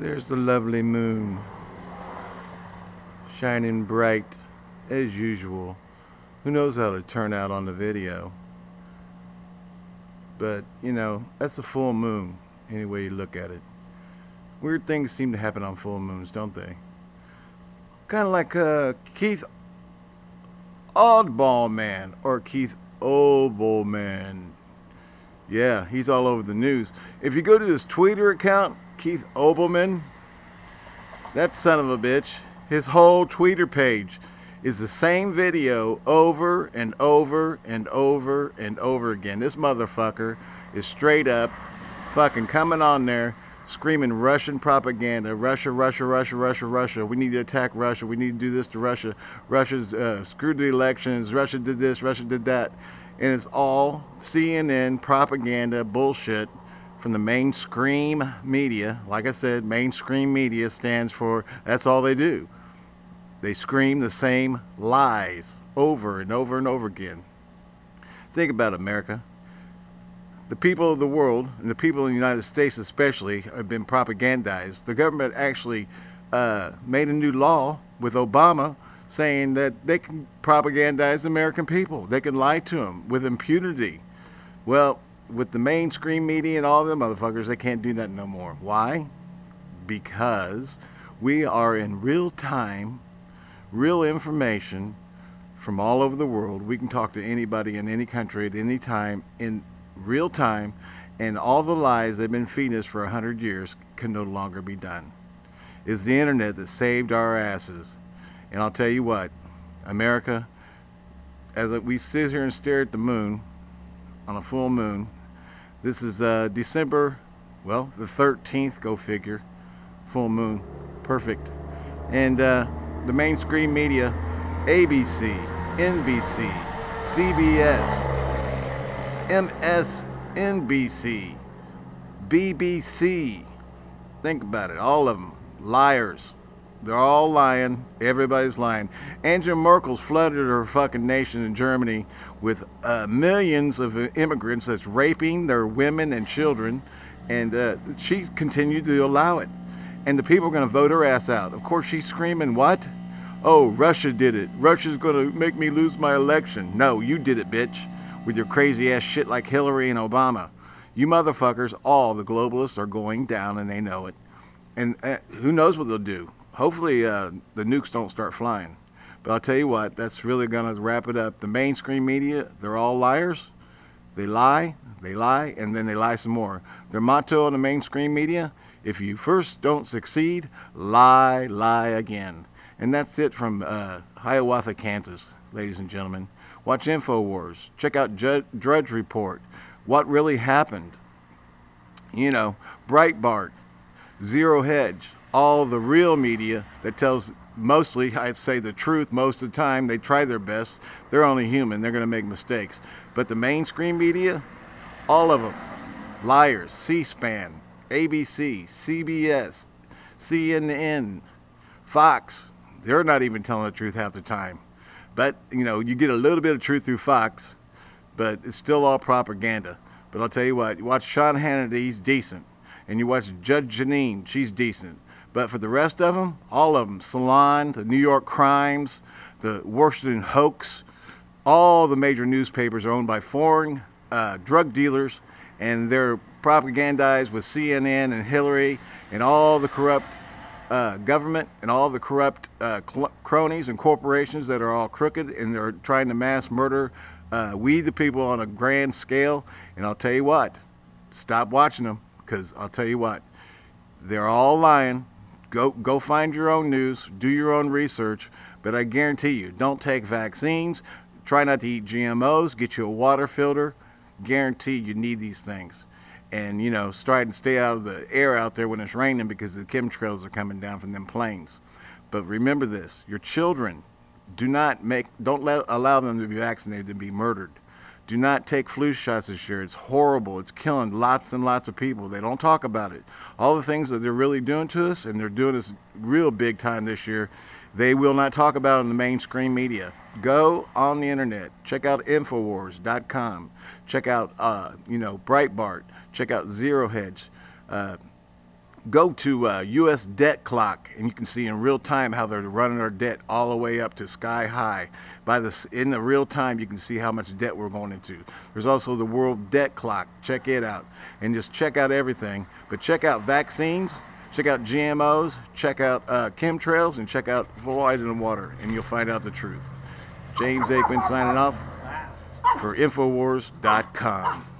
There's the lovely moon shining bright as usual. Who knows how to turn out on the video? But, you know, that's a full moon, any way you look at it. Weird things seem to happen on full moons, don't they? Kind of like uh, Keith Oddball Man or Keith Oboe Man. Yeah, he's all over the news. If you go to his Twitter account, Keith Olbermann, that son of a bitch, his whole Twitter page is the same video over and over and over and over again. This motherfucker is straight up fucking coming on there screaming Russian propaganda. Russia, Russia, Russia, Russia, Russia. We need to attack Russia. We need to do this to Russia. Russia's uh, screwed the elections. Russia did this. Russia did that. And it's all CNN propaganda bullshit from the mainstream media. Like I said, mainstream media stands for that's all they do. They scream the same lies over and over and over again. Think about America. The people of the world, and the people in the United States especially, have been propagandized. The government actually uh, made a new law with Obama saying that they can propagandize the American people. They can lie to them with impunity. Well, with the mainstream media and all them motherfuckers, they can't do that no more. Why? Because we are in real time, real information from all over the world. We can talk to anybody in any country at any time in real time, and all the lies they've been feeding us for a hundred years can no longer be done. It's the internet that saved our asses. And I'll tell you what, America, as we sit here and stare at the moon on a full moon, this is uh, December, well, the 13th, go figure. Full moon. Perfect. And uh, the mainstream media, ABC, NBC, CBS, MSNBC, BBC. Think about it. All of them. Liars. They're all lying. Everybody's lying. Angela Merkel's flooded her fucking nation in Germany with uh, millions of immigrants that's raping their women and children, and uh, she continued to allow it. And the people are going to vote her ass out. Of course, she's screaming, what? Oh, Russia did it. Russia's going to make me lose my election. No, you did it, bitch, with your crazy ass shit like Hillary and Obama. You motherfuckers, all the globalists are going down and they know it. And uh, who knows what they'll do hopefully uh, the nukes don't start flying. But I'll tell you what, that's really going to wrap it up. The mainstream media, they're all liars. They lie, they lie, and then they lie some more. Their motto in the mainstream media, if you first don't succeed, lie, lie again. And that's it from uh, Hiawatha, Kansas, ladies and gentlemen. Watch InfoWars. Check out Drudge Report. What really happened? You know, Breitbart, Zero Hedge, all the real media that tells mostly, I'd say the truth most of the time. They try their best. They're only human. They're going to make mistakes. But the mainstream media, all of them, liars. C-SPAN, ABC, CBS, CNN, Fox. They're not even telling the truth half the time. But, you know, you get a little bit of truth through Fox, but it's still all propaganda. But I'll tell you what, you watch Sean Hannity, he's decent. And you watch Judge Jeanine, she's decent. But for the rest of them, all of them, Salon, the New York Crimes, the Washington Hoax, all the major newspapers are owned by foreign uh, drug dealers, and they're propagandized with CNN and Hillary and all the corrupt uh, government and all the corrupt uh, cronies and corporations that are all crooked and they're trying to mass murder uh, we the people on a grand scale. And I'll tell you what, stop watching them because I'll tell you what, they're all lying Go, go find your own news, do your own research, but I guarantee you, don't take vaccines, try not to eat GMOs, get you a water filter, guarantee you need these things. And, you know, try and stay out of the air out there when it's raining because the chemtrails are coming down from them planes. But remember this, your children, do not make, don't let, allow them to be vaccinated and be murdered. Do not take flu shots this year. It's horrible. It's killing lots and lots of people. They don't talk about it. All the things that they're really doing to us, and they're doing this real big time this year, they will not talk about in the mainstream media. Go on the internet. Check out Infowars.com. Check out, uh, you know, Breitbart. Check out Zero Hedge. Uh, go to uh, U.S. Debt Clock, and you can see in real time how they're running our debt all the way up to sky high. By this, in the real time, you can see how much debt we're going into. There's also the World Debt Clock. Check it out, and just check out everything. But check out vaccines, check out GMOs, check out uh, chemtrails, and check out fluoride in the water, and you'll find out the truth. James Aikman signing off for Infowars.com.